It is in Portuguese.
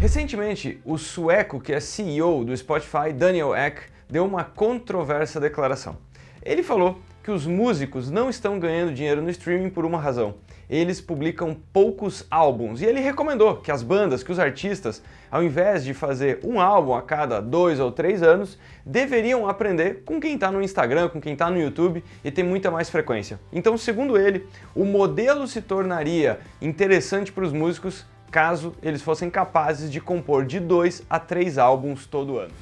Recentemente, o sueco que é CEO do Spotify, Daniel Ek, deu uma controversa declaração. Ele falou que os músicos não estão ganhando dinheiro no streaming por uma razão. Eles publicam poucos álbuns e ele recomendou que as bandas, que os artistas, ao invés de fazer um álbum a cada dois ou três anos, deveriam aprender com quem está no Instagram, com quem está no YouTube e tem muita mais frequência. Então, segundo ele, o modelo se tornaria interessante para os músicos caso eles fossem capazes de compor de dois a três álbuns todo ano.